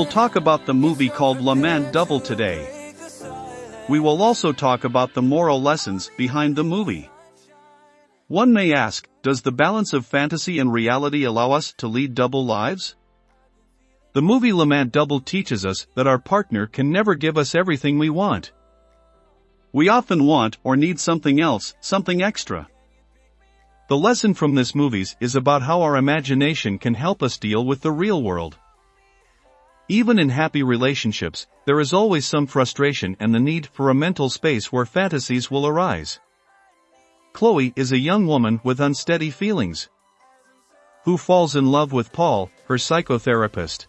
We'll talk about the movie called L'Amant Double today. We will also talk about the moral lessons behind the movie. One may ask, does the balance of fantasy and reality allow us to lead double lives? The movie L'Amant Double teaches us that our partner can never give us everything we want. We often want or need something else, something extra. The lesson from this movies is about how our imagination can help us deal with the real world. Even in happy relationships, there is always some frustration and the need for a mental space where fantasies will arise. Chloe is a young woman with unsteady feelings. Who falls in love with Paul, her psychotherapist.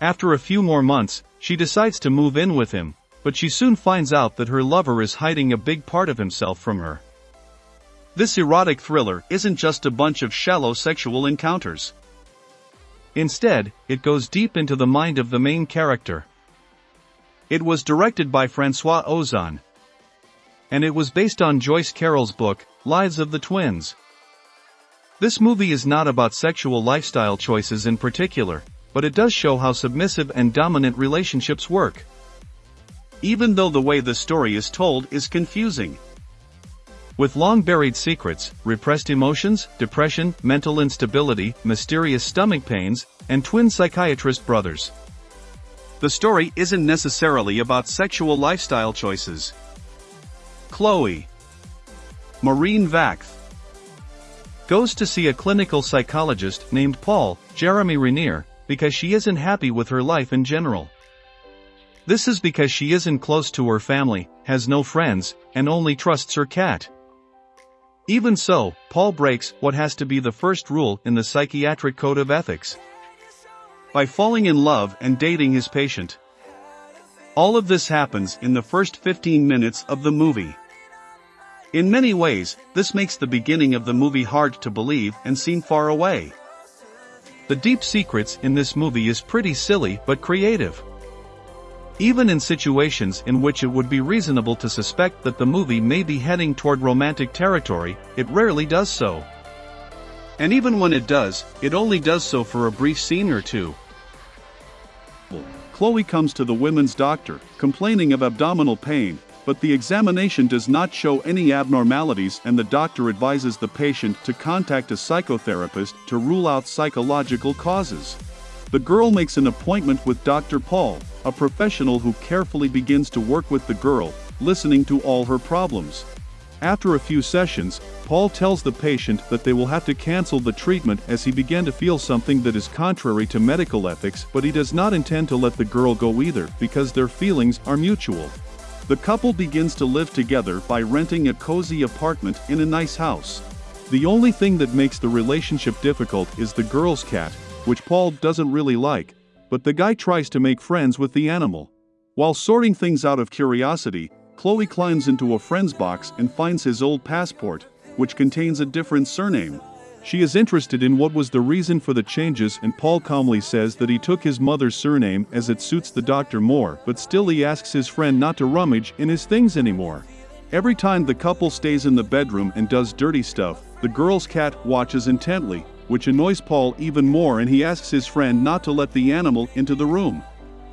After a few more months, she decides to move in with him, but she soon finds out that her lover is hiding a big part of himself from her. This erotic thriller isn't just a bunch of shallow sexual encounters. Instead, it goes deep into the mind of the main character. It was directed by Francois Ozon. And it was based on Joyce Carol's book, Lives of the Twins. This movie is not about sexual lifestyle choices in particular, but it does show how submissive and dominant relationships work. Even though the way the story is told is confusing. With long buried secrets, repressed emotions, depression, mental instability, mysterious stomach pains, and twin psychiatrist brothers. The story isn't necessarily about sexual lifestyle choices. Chloe Marine Vacth goes to see a clinical psychologist named Paul, Jeremy Renier, because she isn't happy with her life in general. This is because she isn't close to her family, has no friends, and only trusts her cat. Even so, Paul breaks what has to be the first rule in the psychiatric code of ethics. By falling in love and dating his patient. All of this happens in the first 15 minutes of the movie. In many ways, this makes the beginning of the movie hard to believe and seem far away. The deep secrets in this movie is pretty silly but creative. Even in situations in which it would be reasonable to suspect that the movie may be heading toward romantic territory, it rarely does so. And even when it does, it only does so for a brief scene or two. Chloe comes to the women's doctor, complaining of abdominal pain, but the examination does not show any abnormalities and the doctor advises the patient to contact a psychotherapist to rule out psychological causes. The girl makes an appointment with Dr. Paul, a professional who carefully begins to work with the girl, listening to all her problems. After a few sessions, Paul tells the patient that they will have to cancel the treatment as he began to feel something that is contrary to medical ethics but he does not intend to let the girl go either because their feelings are mutual. The couple begins to live together by renting a cozy apartment in a nice house. The only thing that makes the relationship difficult is the girl's cat, which Paul doesn't really like, but the guy tries to make friends with the animal. While sorting things out of curiosity, Chloe climbs into a friend's box and finds his old passport, which contains a different surname. She is interested in what was the reason for the changes and Paul calmly says that he took his mother's surname as it suits the doctor more but still he asks his friend not to rummage in his things anymore. Every time the couple stays in the bedroom and does dirty stuff, the girl's cat watches intently, which annoys Paul even more and he asks his friend not to let the animal into the room.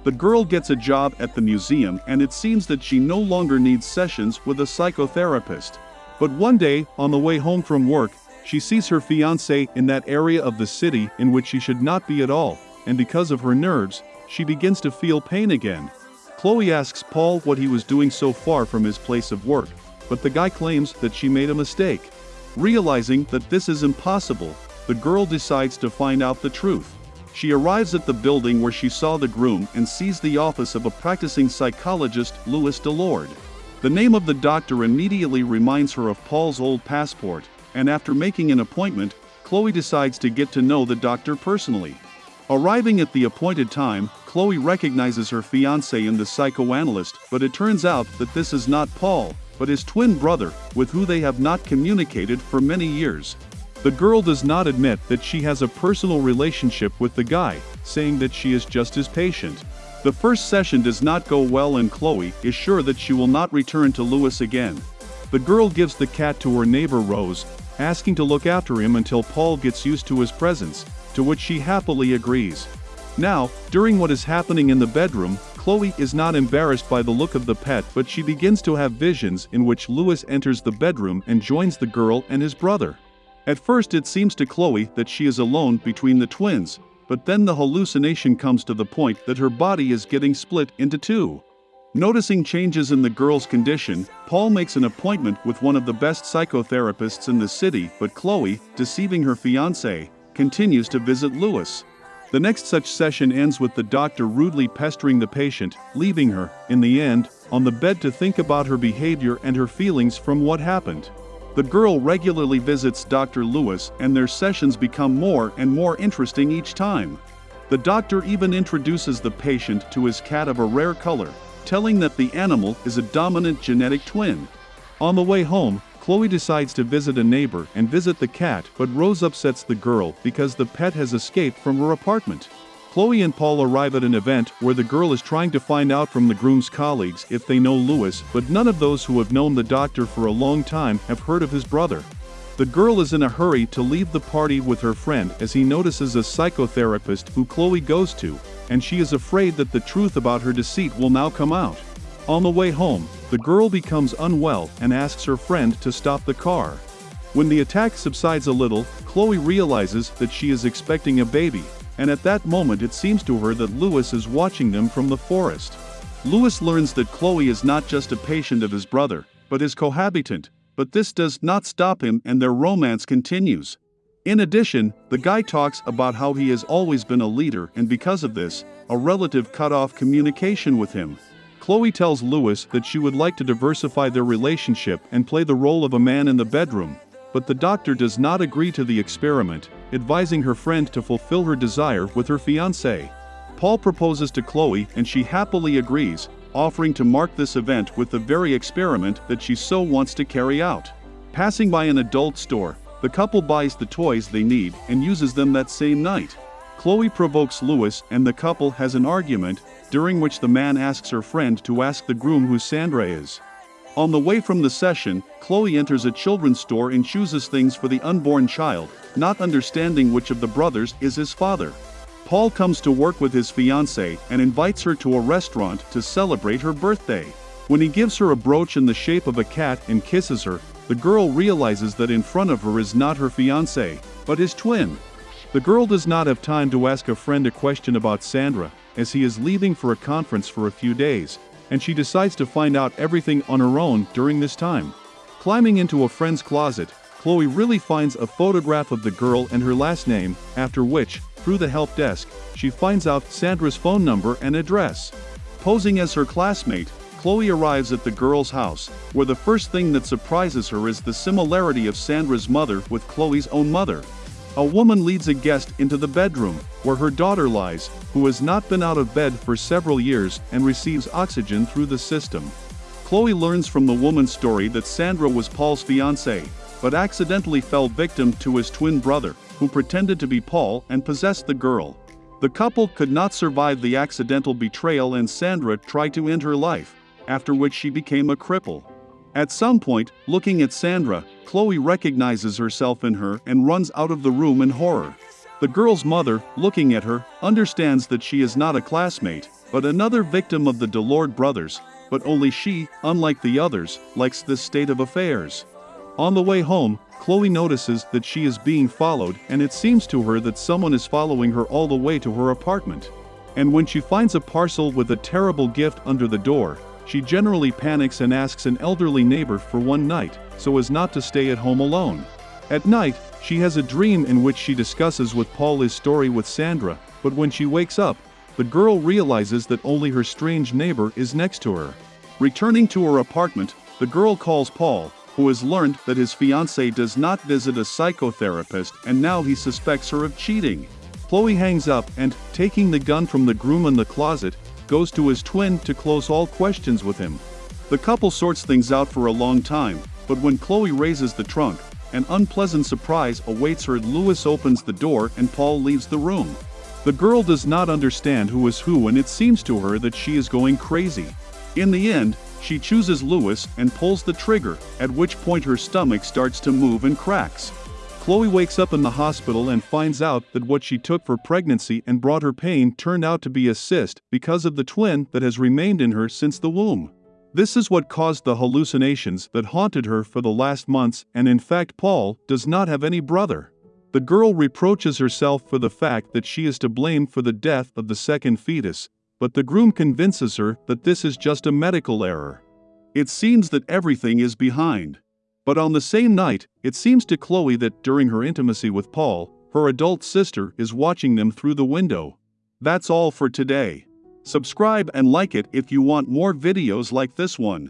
The girl gets a job at the museum and it seems that she no longer needs sessions with a psychotherapist. But one day, on the way home from work, she sees her fiance in that area of the city in which she should not be at all, and because of her nerves, she begins to feel pain again. Chloe asks Paul what he was doing so far from his place of work, but the guy claims that she made a mistake. Realizing that this is impossible, the girl decides to find out the truth. She arrives at the building where she saw the groom and sees the office of a practicing psychologist, Louis Delord. The name of the doctor immediately reminds her of Paul's old passport, and after making an appointment, Chloe decides to get to know the doctor personally. Arriving at the appointed time, Chloe recognizes her fiance in the psychoanalyst, but it turns out that this is not Paul, but his twin brother, with who they have not communicated for many years. The girl does not admit that she has a personal relationship with the guy, saying that she is just his patient. The first session does not go well and Chloe is sure that she will not return to Louis again. The girl gives the cat to her neighbor Rose, asking to look after him until Paul gets used to his presence, to which she happily agrees. Now, during what is happening in the bedroom, Chloe is not embarrassed by the look of the pet but she begins to have visions in which Louis enters the bedroom and joins the girl and his brother. At first it seems to Chloe that she is alone between the twins, but then the hallucination comes to the point that her body is getting split into two. Noticing changes in the girl's condition, Paul makes an appointment with one of the best psychotherapists in the city but Chloe, deceiving her fiancé, continues to visit Louis. The next such session ends with the doctor rudely pestering the patient, leaving her, in the end, on the bed to think about her behavior and her feelings from what happened. The girl regularly visits Dr. Louis and their sessions become more and more interesting each time. The doctor even introduces the patient to his cat of a rare color, telling that the animal is a dominant genetic twin. On the way home, Chloe decides to visit a neighbor and visit the cat, but Rose upsets the girl because the pet has escaped from her apartment. Chloe and Paul arrive at an event where the girl is trying to find out from the groom's colleagues if they know Louis, but none of those who have known the doctor for a long time have heard of his brother. The girl is in a hurry to leave the party with her friend as he notices a psychotherapist who Chloe goes to, and she is afraid that the truth about her deceit will now come out. On the way home, the girl becomes unwell and asks her friend to stop the car. When the attack subsides a little, Chloe realizes that she is expecting a baby, and at that moment it seems to her that Louis is watching them from the forest. Louis learns that Chloe is not just a patient of his brother, but his cohabitant, but this does not stop him and their romance continues. In addition, the guy talks about how he has always been a leader and because of this, a relative cut off communication with him. Chloe tells Louis that she would like to diversify their relationship and play the role of a man in the bedroom, but the doctor does not agree to the experiment, advising her friend to fulfill her desire with her fiancé. Paul proposes to Chloe and she happily agrees, offering to mark this event with the very experiment that she so wants to carry out. Passing by an adult store, the couple buys the toys they need and uses them that same night. Chloe provokes Louis and the couple has an argument, during which the man asks her friend to ask the groom who Sandra is. On the way from the session, Chloe enters a children's store and chooses things for the unborn child, not understanding which of the brothers is his father. Paul comes to work with his fiancée and invites her to a restaurant to celebrate her birthday. When he gives her a brooch in the shape of a cat and kisses her, the girl realizes that in front of her is not her fiancé, but his twin. The girl does not have time to ask a friend a question about Sandra, as he is leaving for a conference for a few days, and she decides to find out everything on her own during this time. Climbing into a friend's closet, Chloe really finds a photograph of the girl and her last name, after which, through the help desk, she finds out Sandra's phone number and address. Posing as her classmate, Chloe arrives at the girl's house, where the first thing that surprises her is the similarity of Sandra's mother with Chloe's own mother. A woman leads a guest into the bedroom, where her daughter lies, who has not been out of bed for several years and receives oxygen through the system. Chloe learns from the woman's story that Sandra was Paul's fiancée, but accidentally fell victim to his twin brother, who pretended to be Paul and possessed the girl. The couple could not survive the accidental betrayal and Sandra tried to end her life, after which she became a cripple. At some point, looking at Sandra, Chloe recognizes herself in her and runs out of the room in horror. The girl's mother, looking at her, understands that she is not a classmate, but another victim of the Delord brothers, but only she, unlike the others, likes this state of affairs. On the way home, Chloe notices that she is being followed and it seems to her that someone is following her all the way to her apartment. And when she finds a parcel with a terrible gift under the door, she generally panics and asks an elderly neighbor for one night, so as not to stay at home alone. At night, she has a dream in which she discusses with Paul his story with Sandra, but when she wakes up, the girl realizes that only her strange neighbor is next to her. Returning to her apartment, the girl calls Paul, who has learned that his fiancée does not visit a psychotherapist and now he suspects her of cheating. Chloe hangs up and, taking the gun from the groom in the closet, goes to his twin to close all questions with him. The couple sorts things out for a long time, but when Chloe raises the trunk, an unpleasant surprise awaits her. Louis opens the door and Paul leaves the room. The girl does not understand who is who and it seems to her that she is going crazy. In the end, she chooses Louis and pulls the trigger, at which point her stomach starts to move and cracks. Chloe wakes up in the hospital and finds out that what she took for pregnancy and brought her pain turned out to be a cyst because of the twin that has remained in her since the womb. This is what caused the hallucinations that haunted her for the last months, and in fact, Paul does not have any brother. The girl reproaches herself for the fact that she is to blame for the death of the second fetus, but the groom convinces her that this is just a medical error. It seems that everything is behind. But on the same night, it seems to Chloe that during her intimacy with Paul, her adult sister is watching them through the window. That's all for today. Subscribe and like it if you want more videos like this one.